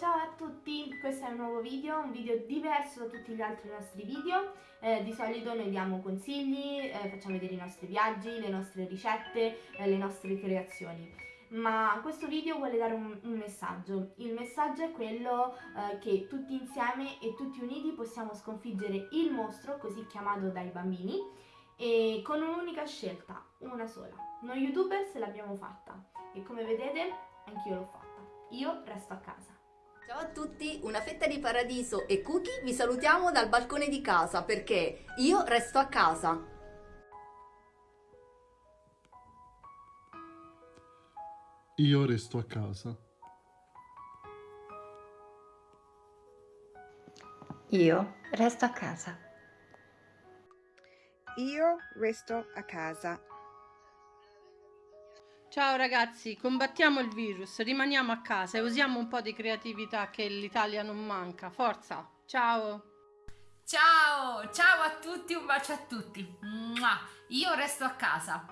ciao a tutti, questo è un nuovo video, un video diverso da tutti gli altri nostri video eh, Di solito noi diamo consigli, eh, facciamo vedere i nostri viaggi, le nostre ricette, eh, le nostre creazioni ma questo video vuole dare un, un messaggio. Il messaggio è quello eh, che tutti insieme e tutti uniti possiamo sconfiggere il mostro, così chiamato dai bambini, e con un'unica scelta, una sola. Noi youtubers l'abbiamo fatta e come vedete anch'io l'ho fatta. Io resto a casa. Ciao a tutti, una fetta di paradiso e cookie vi salutiamo dal balcone di casa perché io resto a casa. Io resto a casa. Io resto a casa. Io resto a casa. Ciao ragazzi, combattiamo il virus, rimaniamo a casa e usiamo un po' di creatività che l'Italia non manca. Forza, ciao! Ciao, ciao a tutti, un bacio a tutti. Io resto a casa.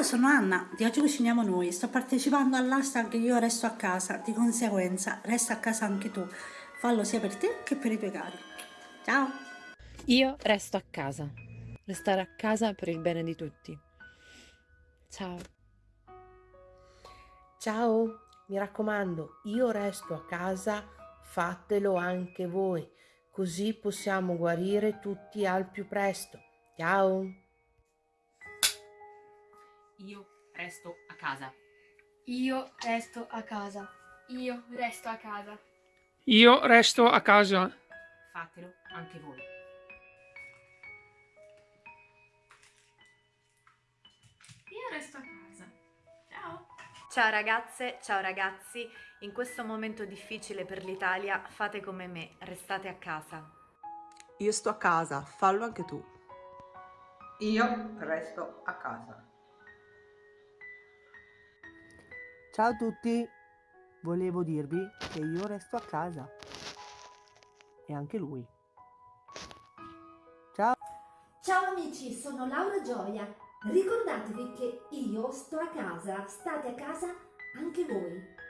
Sono Anna, di oggi cuciniamo noi, sto partecipando all'hashtag Io resto a casa, di conseguenza resta a casa anche tu, fallo sia per te che per i tuoi cari. Ciao! Io resto a casa, restare a casa per il bene di tutti. Ciao! Ciao, mi raccomando, io resto a casa, fatelo anche voi, così possiamo guarire tutti al più presto. Ciao! Io resto a casa. Io resto a casa. Io resto a casa. Io resto a casa. Fatelo anche voi. Ciao ragazze, ciao ragazzi, in questo momento difficile per l'Italia fate come me, restate a casa. Io sto a casa, fallo anche tu. Io resto a casa. Ciao a tutti, volevo dirvi che io resto a casa. E anche lui. Ciao! Ciao amici, sono Laura Gioia Ricordatevi che io sto a casa, state a casa anche voi.